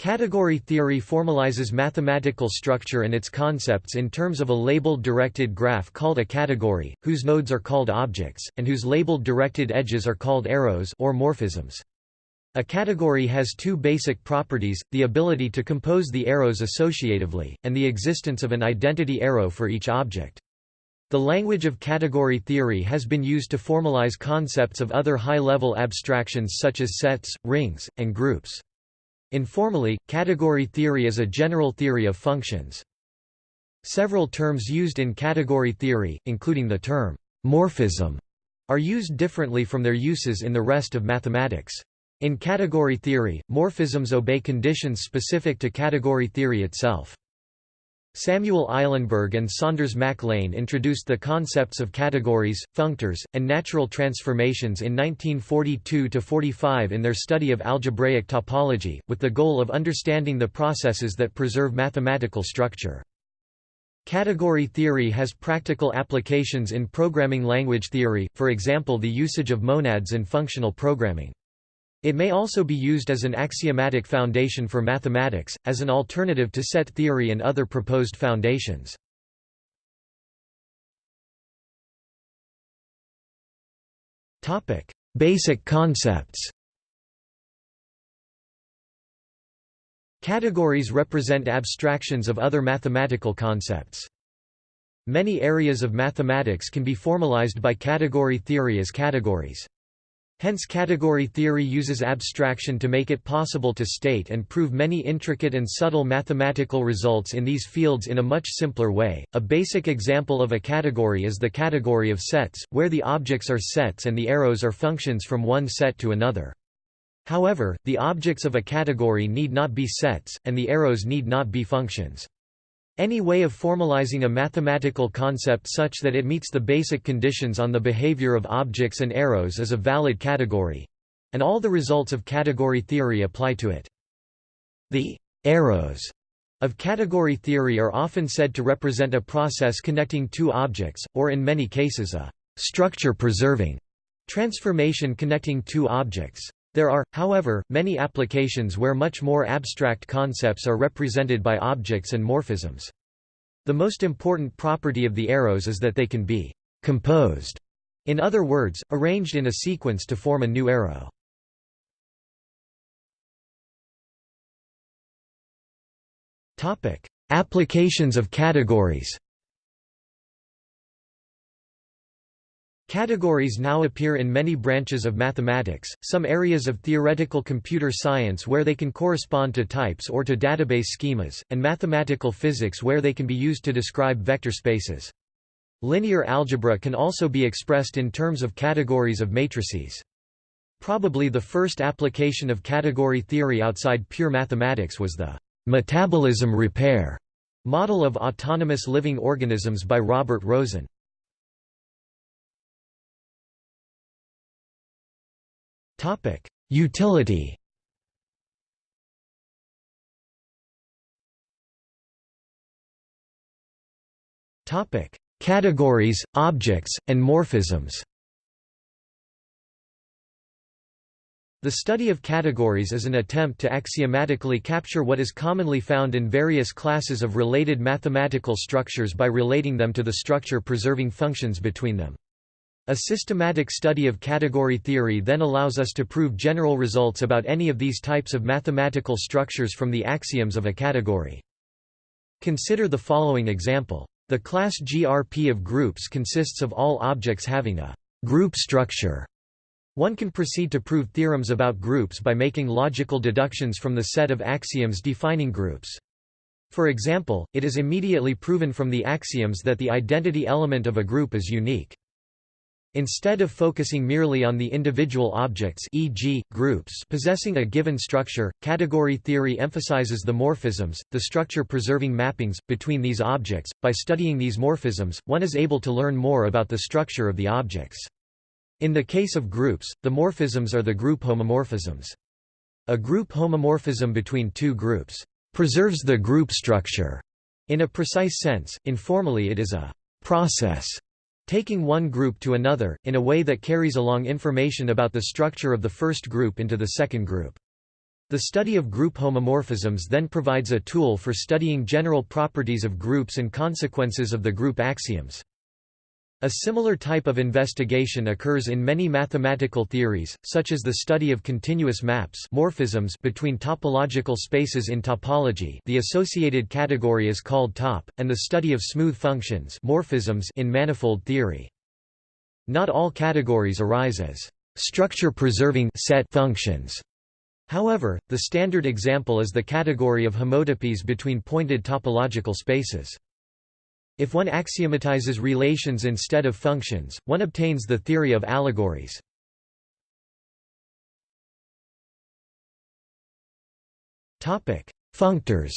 Category theory formalizes mathematical structure and its concepts in terms of a labeled directed graph called a category, whose nodes are called objects, and whose labeled directed edges are called arrows or morphisms. A category has two basic properties, the ability to compose the arrows associatively, and the existence of an identity arrow for each object. The language of category theory has been used to formalize concepts of other high-level abstractions such as sets, rings, and groups. Informally, category theory is a general theory of functions. Several terms used in category theory, including the term morphism, are used differently from their uses in the rest of mathematics. In category theory, morphisms obey conditions specific to category theory itself. Samuel Eilenberg and Saunders Mac Lane introduced the concepts of categories, functors, and natural transformations in 1942–45 in their study of algebraic topology, with the goal of understanding the processes that preserve mathematical structure. Category theory has practical applications in programming language theory, for example the usage of monads in functional programming. It may also be used as an axiomatic foundation for mathematics, as an alternative to set theory and other proposed foundations. Basic concepts Categories represent abstractions of other mathematical concepts. Many areas of mathematics can be formalized by category theory as categories. Hence category theory uses abstraction to make it possible to state and prove many intricate and subtle mathematical results in these fields in a much simpler way. A basic example of a category is the category of sets, where the objects are sets and the arrows are functions from one set to another. However, the objects of a category need not be sets, and the arrows need not be functions. Any way of formalizing a mathematical concept such that it meets the basic conditions on the behavior of objects and arrows is a valid category. And all the results of category theory apply to it. The arrows of category theory are often said to represent a process connecting two objects, or in many cases a structure-preserving transformation connecting two objects. There are, however, many applications where much more abstract concepts are represented by objects and morphisms. The most important property of the arrows is that they can be composed, in other words, arranged in a sequence to form a new arrow. Applications of categories Categories now appear in many branches of mathematics, some areas of theoretical computer science where they can correspond to types or to database schemas, and mathematical physics where they can be used to describe vector spaces. Linear algebra can also be expressed in terms of categories of matrices. Probably the first application of category theory outside pure mathematics was the metabolism repair model of autonomous living organisms by Robert Rosen. Topic: Utility. Topic: Categories, objects, and morphisms. The study of categories is an attempt to axiomatically capture what is commonly found in various classes of related mathematical structures by relating them to the structure-preserving functions between them. A systematic study of category theory then allows us to prove general results about any of these types of mathematical structures from the axioms of a category. Consider the following example. The class GRP of groups consists of all objects having a group structure. One can proceed to prove theorems about groups by making logical deductions from the set of axioms defining groups. For example, it is immediately proven from the axioms that the identity element of a group is unique. Instead of focusing merely on the individual objects e.g., groups possessing a given structure, category theory emphasizes the morphisms, the structure-preserving mappings, between these objects. By studying these morphisms, one is able to learn more about the structure of the objects. In the case of groups, the morphisms are the group homomorphisms. A group homomorphism between two groups preserves the group structure. In a precise sense, informally it is a process taking one group to another, in a way that carries along information about the structure of the first group into the second group. The study of group homomorphisms then provides a tool for studying general properties of groups and consequences of the group axioms. A similar type of investigation occurs in many mathematical theories, such as the study of continuous maps morphisms between topological spaces in topology the associated category is called top, and the study of smooth functions morphisms in manifold theory. Not all categories arise as structure-preserving set functions. However, the standard example is the category of homotopies between pointed topological spaces. If one axiomatizes relations instead of functions, one obtains the theory of allegories. Functors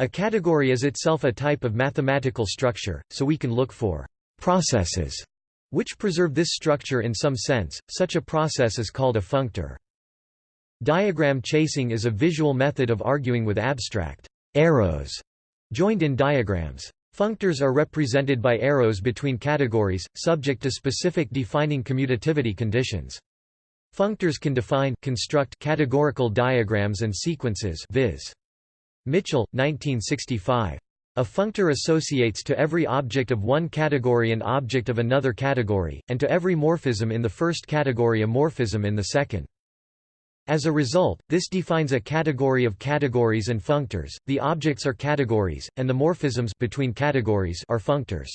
A category is itself a type of mathematical structure, so we can look for processes which preserve this structure in some sense, such a process is called a functor. Diagram chasing is a visual method of arguing with abstract arrows joined in diagrams. Functors are represented by arrows between categories, subject to specific defining commutativity conditions. Functors can define construct categorical diagrams and sequences viz. Mitchell, 1965. A functor associates to every object of one category an object of another category, and to every morphism in the first category a morphism in the second. As a result, this defines a category of categories and functors. The objects are categories, and the morphisms between categories are functors.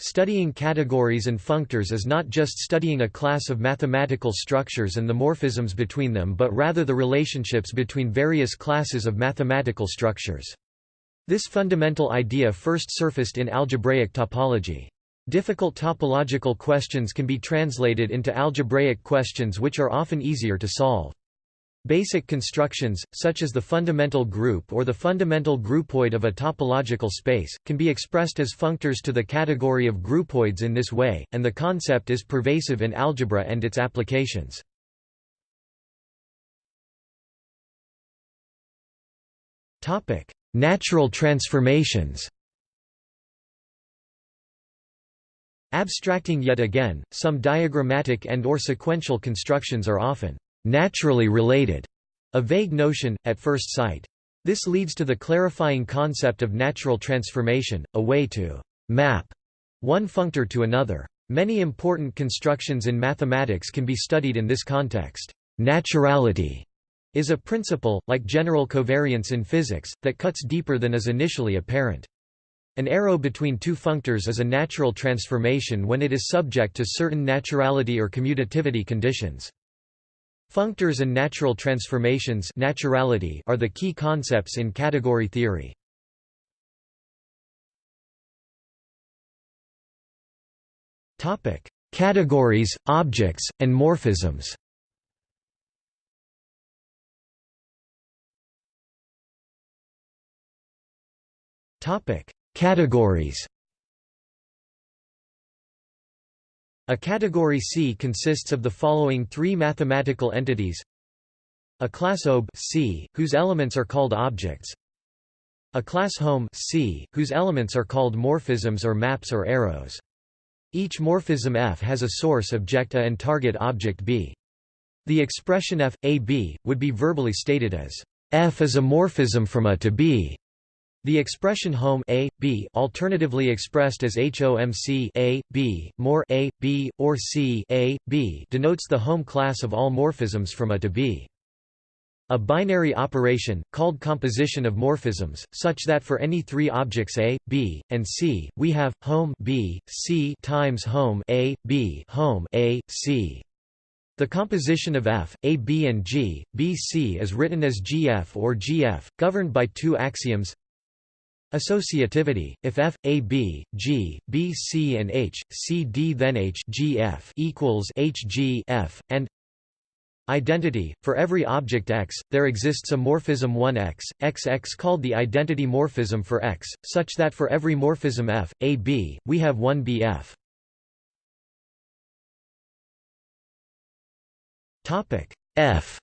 Studying categories and functors is not just studying a class of mathematical structures and the morphisms between them but rather the relationships between various classes of mathematical structures. This fundamental idea first surfaced in algebraic topology. Difficult topological questions can be translated into algebraic questions which are often easier to solve. Basic constructions, such as the fundamental group or the fundamental groupoid of a topological space, can be expressed as functors to the category of groupoids in this way, and the concept is pervasive in algebra and its applications. Natural transformations Abstracting yet again, some diagrammatic and or sequential constructions are often naturally related, a vague notion, at first sight. This leads to the clarifying concept of natural transformation, a way to map one functor to another. Many important constructions in mathematics can be studied in this context. Naturality is a principle, like general covariance in physics, that cuts deeper than is initially apparent. An arrow between two functors is a natural transformation when it is subject to certain naturality or commutativity conditions. Functors and natural transformations naturality are the key concepts in category theory. Categories, objects, and morphisms Topic: Categories. A category C consists of the following three mathematical entities: a class OB C, whose elements are called objects; a class home C, whose elements are called morphisms or maps or arrows. Each morphism F has a source object A and target object B. The expression F, A, B, would be verbally stated as F is a morphism from A to B. The expression home a, b, alternatively expressed as HOMC a, b, more a, b, or c a, b, denotes the home class of all morphisms from A to B. A binary operation, called composition of morphisms, such that for any three objects A, B, and C, we have home B, C times home A, B, home A, C. The composition of F, A, B and G, B, C is written as GF or GF, governed by two axioms Associativity: If F, A, B, G, B, C, and H, C, D, then H, G, F equals H, G, F, and Identity: For every object X, there exists a morphism 1X, XX called the identity morphism for X, such that for every morphism F, A, B, we have one BF. Topic F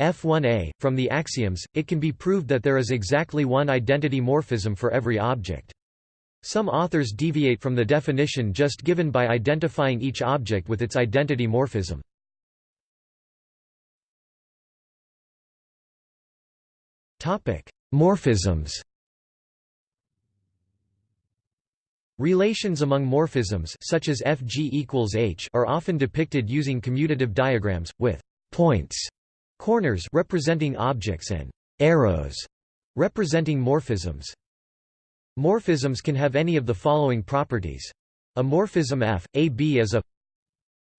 F1a, from the axioms, it can be proved that there is exactly one identity morphism for every object. Some authors deviate from the definition just given by identifying each object with its identity morphism. Morphisms Relations among morphisms such as Fg equals H are often depicted using commutative diagrams, with points, corners representing objects and arrows representing morphisms. Morphisms can have any of the following properties. A morphism F, AB is a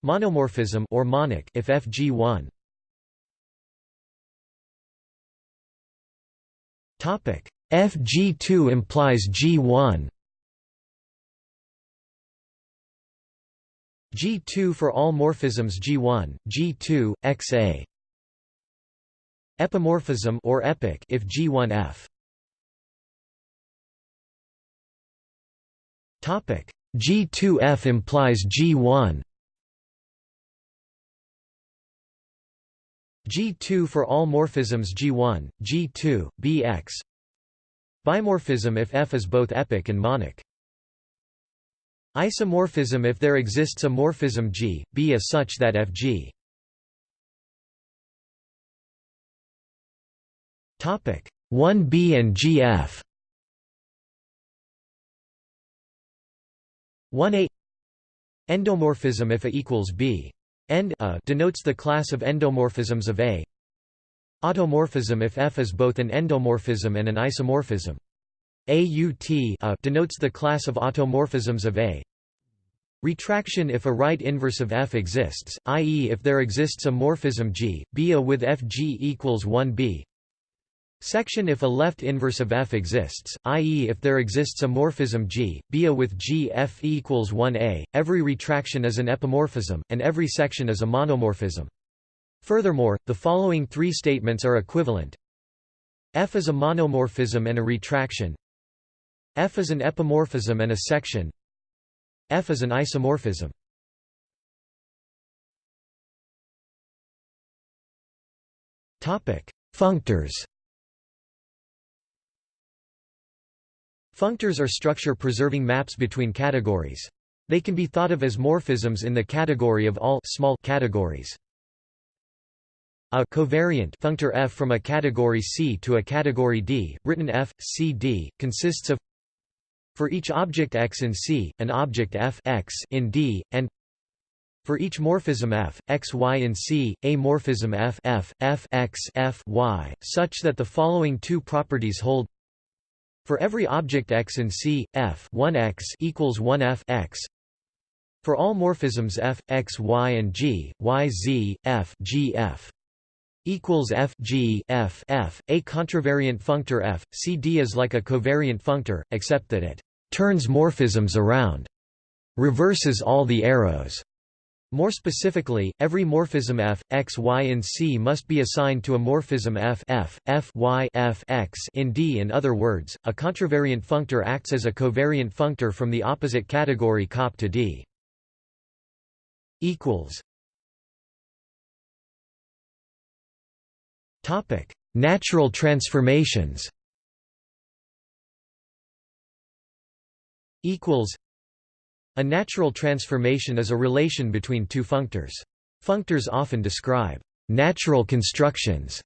monomorphism or monic if FG1. Topic FG2 implies G1. G2 for all morphisms G1, G2, XA. Epimorphism or epic if G1F. Topic G2F implies G1. G2 for all morphisms G1, G2, Bx. Bimorphism if F is both epic and monic. Isomorphism if there exists a morphism G, B is such that Fg 1b and GF 1a Endomorphism if A equals B. End a denotes the class of endomorphisms of A. Automorphism if F is both an endomorphism and an isomorphism. AUT a denotes the class of automorphisms of A. Retraction if a right inverse of F exists, i.e. if there exists a morphism G, B A with Fg equals 1b. Section if a left inverse of F exists, i.e. if there exists a morphism G, B A with G F equals 1a, every retraction is an epimorphism, and every section is a monomorphism. Furthermore, the following three statements are equivalent. F is a monomorphism and a retraction. F is an epimorphism and a section. F is an isomorphism. Functors Functors are structure-preserving maps between categories. They can be thought of as morphisms in the category of all small categories. A covariant functor F from a category C to a category D, written F, C, D, consists of for each object X in C, an object F X in D, and for each morphism F, X, Y in C, a morphism F F, F X F Y, such that the following two properties hold for every object x in C, f 1x equals 1f x. For all morphisms f, x, y, and g, y, z, f, g, f equals f g f f. A contravariant functor f, C D is like a covariant functor, except that it turns morphisms around, reverses all the arrows, more specifically, every morphism f, x, y in C must be assigned to a morphism f, f, f y f x in D. In other words, a contravariant functor acts as a covariant functor from the opposite category COP to D. Natural transformations. Equals a natural transformation is a relation between two functors. Functors often describe natural constructions,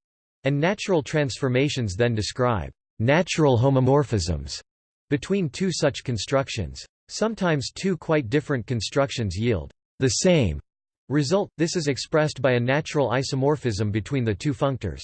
and natural transformations then describe natural homomorphisms between two such constructions. Sometimes two quite different constructions yield the same result, this is expressed by a natural isomorphism between the two functors.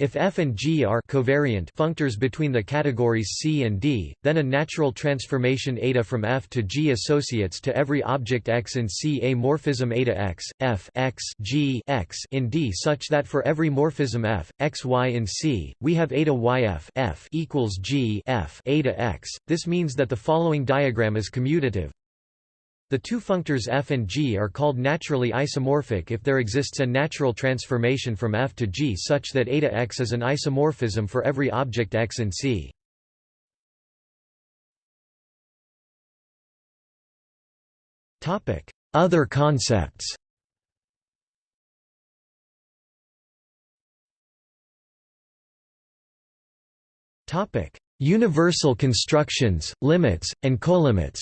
If F and G are covariant functors between the categories C and D, then a natural transformation eta from F to G associates to every object X in C a morphism eta X, F X, G X in D such that for every morphism F, X Y in C, we have eta YF F equals G F eta X. This means that the following diagram is commutative. The two functors f and g are called naturally isomorphic if there exists a natural transformation from f to g such that eta x is an isomorphism for every object x in C. Other concepts universal constructions, limits, and colimits.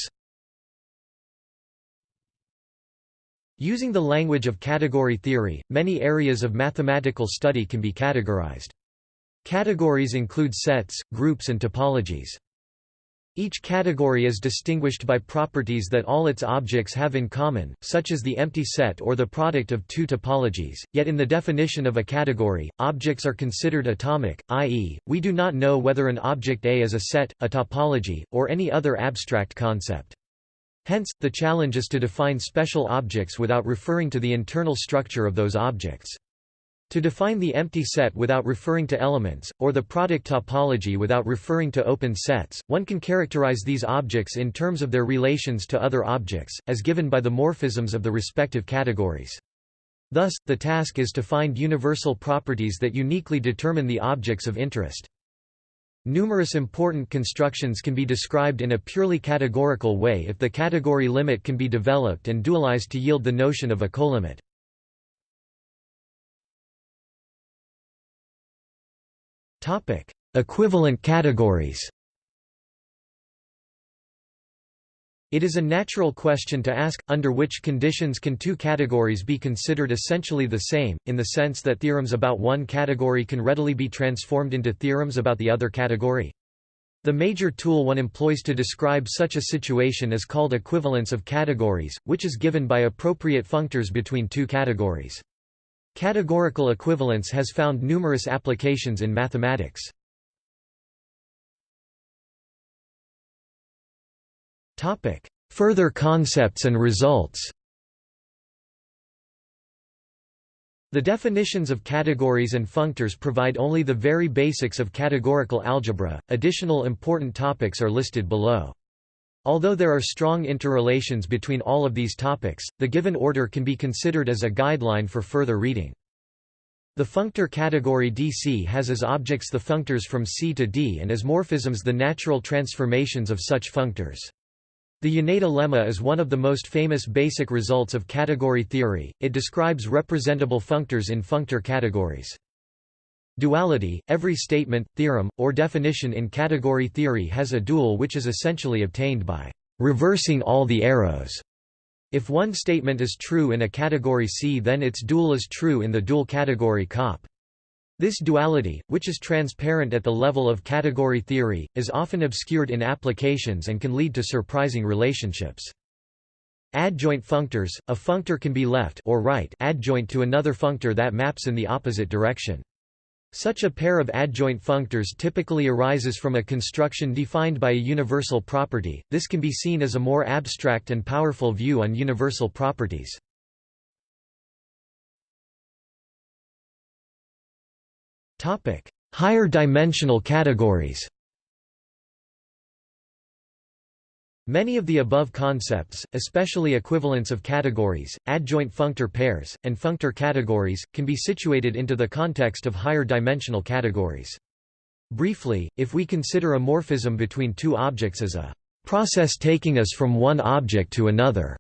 Using the language of category theory, many areas of mathematical study can be categorized. Categories include sets, groups and topologies. Each category is distinguished by properties that all its objects have in common, such as the empty set or the product of two topologies, yet in the definition of a category, objects are considered atomic, i.e., we do not know whether an object A is a set, a topology, or any other abstract concept. Hence, the challenge is to define special objects without referring to the internal structure of those objects. To define the empty set without referring to elements, or the product topology without referring to open sets, one can characterize these objects in terms of their relations to other objects, as given by the morphisms of the respective categories. Thus, the task is to find universal properties that uniquely determine the objects of interest. Numerous important constructions can be described in a purely categorical way if the category limit can be developed and dualized to yield the notion of a colimit. Equivalent categories. It is a natural question to ask, under which conditions can two categories be considered essentially the same, in the sense that theorems about one category can readily be transformed into theorems about the other category? The major tool one employs to describe such a situation is called equivalence of categories, which is given by appropriate functors between two categories. Categorical equivalence has found numerous applications in mathematics. Further concepts and results The definitions of categories and functors provide only the very basics of categorical algebra, additional important topics are listed below. Although there are strong interrelations between all of these topics, the given order can be considered as a guideline for further reading. The functor category DC has as objects the functors from C to D and as morphisms the natural transformations of such functors. The Yoneda lemma is one of the most famous basic results of category theory, it describes representable functors in functor categories. Duality – Every statement, theorem, or definition in category theory has a dual which is essentially obtained by «reversing all the arrows». If one statement is true in a category C then its dual is true in the dual category COP. This duality, which is transparent at the level of category theory, is often obscured in applications and can lead to surprising relationships. Adjoint functors – A functor can be left or right adjoint to another functor that maps in the opposite direction. Such a pair of adjoint functors typically arises from a construction defined by a universal property, this can be seen as a more abstract and powerful view on universal properties. Higher dimensional categories Many of the above concepts, especially equivalence of categories, adjoint functor pairs, and functor categories, can be situated into the context of higher dimensional categories. Briefly, if we consider a morphism between two objects as a process taking us from one object to another,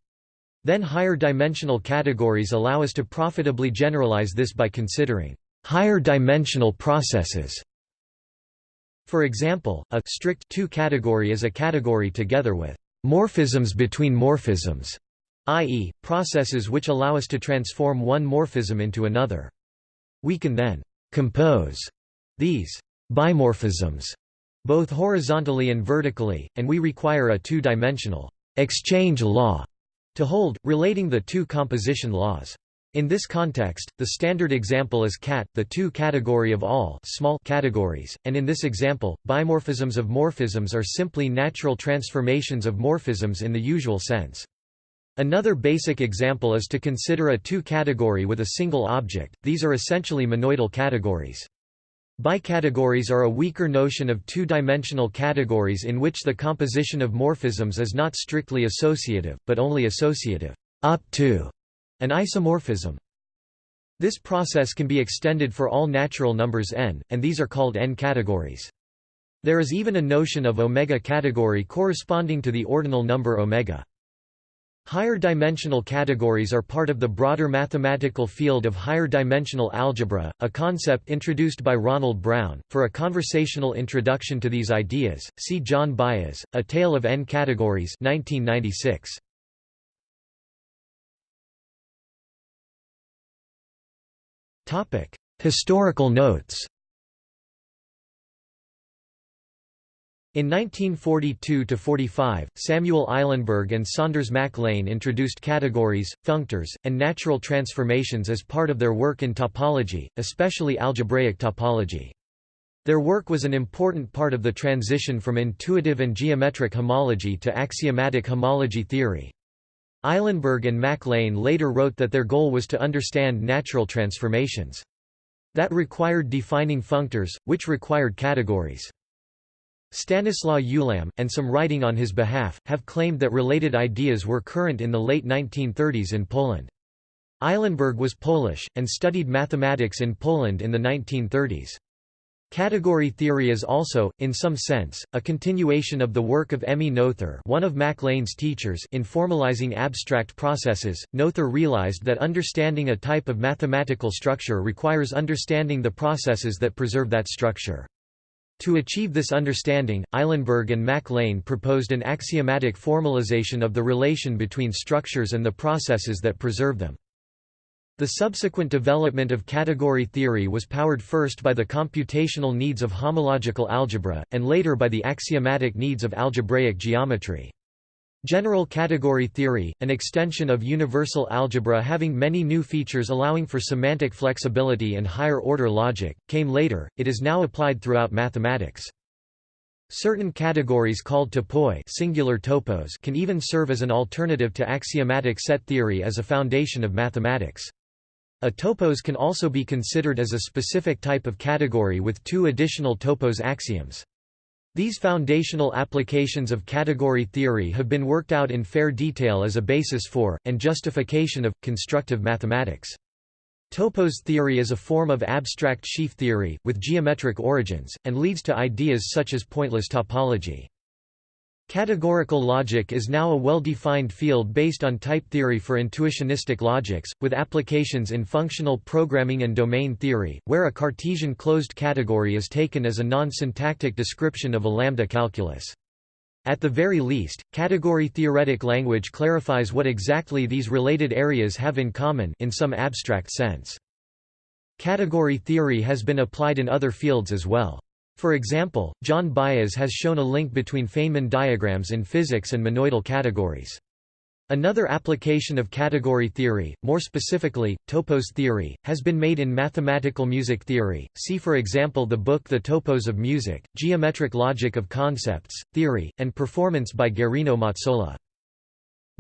then higher dimensional categories allow us to profitably generalize this by considering higher dimensional processes for example, a strict two category is a category together with morphisms between morphisms, i.e., processes which allow us to transform one morphism into another. We can then compose these bimorphisms both horizontally and vertically, and we require a two-dimensional exchange law to hold, relating the two composition laws. In this context, the standard example is cat, the two category of all small categories, and in this example, bimorphisms of morphisms are simply natural transformations of morphisms in the usual sense. Another basic example is to consider a two-category with a single object, these are essentially monoidal categories. Bicategories are a weaker notion of two-dimensional categories in which the composition of morphisms is not strictly associative, but only associative up to an isomorphism. This process can be extended for all natural numbers n, and these are called n categories. There is even a notion of omega category corresponding to the ordinal number omega. Higher dimensional categories are part of the broader mathematical field of higher dimensional algebra, a concept introduced by Ronald Brown. For a conversational introduction to these ideas, see John Baez, A Tale of N Categories 1996. Historical notes In 1942–45, Samuel Eilenberg and Saunders Mac Lane introduced categories, functors, and natural transformations as part of their work in topology, especially algebraic topology. Their work was an important part of the transition from intuitive and geometric homology to axiomatic homology theory. Eilenberg and Mac Lane later wrote that their goal was to understand natural transformations. That required defining functors, which required categories. Stanislaw Ulam, and some writing on his behalf, have claimed that related ideas were current in the late 1930s in Poland. Eilenberg was Polish, and studied mathematics in Poland in the 1930s. Category theory is also, in some sense, a continuation of the work of Emmy Noether one of Mac Lane's teachers in formalizing abstract processes. Noether realized that understanding a type of mathematical structure requires understanding the processes that preserve that structure. To achieve this understanding, Eilenberg and Mac Lane proposed an axiomatic formalization of the relation between structures and the processes that preserve them. The subsequent development of category theory was powered first by the computational needs of homological algebra, and later by the axiomatic needs of algebraic geometry. General category theory, an extension of universal algebra having many new features allowing for semantic flexibility and higher-order logic, came later, it is now applied throughout mathematics. Certain categories called topoi singular topos can even serve as an alternative to axiomatic set theory as a foundation of mathematics. A topos can also be considered as a specific type of category with two additional topos axioms. These foundational applications of category theory have been worked out in fair detail as a basis for, and justification of, constructive mathematics. Topos theory is a form of abstract sheaf theory, with geometric origins, and leads to ideas such as pointless topology. Categorical logic is now a well-defined field based on type theory for intuitionistic logics, with applications in functional programming and domain theory, where a Cartesian closed category is taken as a non-syntactic description of a lambda calculus. At the very least, category-theoretic language clarifies what exactly these related areas have in common in some abstract sense. Category theory has been applied in other fields as well. For example, John Baez has shown a link between Feynman diagrams in physics and monoidal categories. Another application of category theory, more specifically, topos theory, has been made in mathematical music theory. See for example the book The Topos of Music, Geometric Logic of Concepts, Theory, and Performance by Guerrino Mazzola.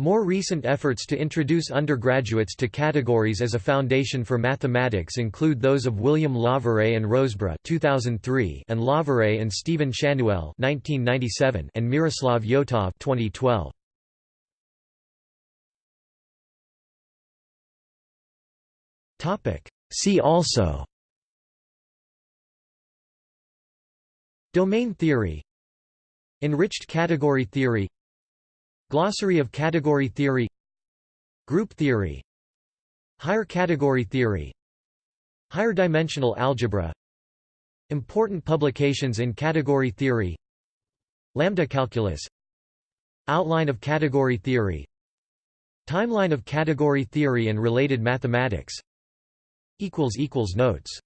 More recent efforts to introduce undergraduates to categories as a foundation for mathematics include those of William Lawvere and Rosebrugh 2003 and Lawvere and Stephen Schanuel 1997 and Miroslav Yotov 2012. Topic See also Domain theory Enriched category theory Glossary of category theory Group theory Higher category theory Higher dimensional algebra Important publications in category theory Lambda calculus Outline of category theory Timeline of category theory and related mathematics Notes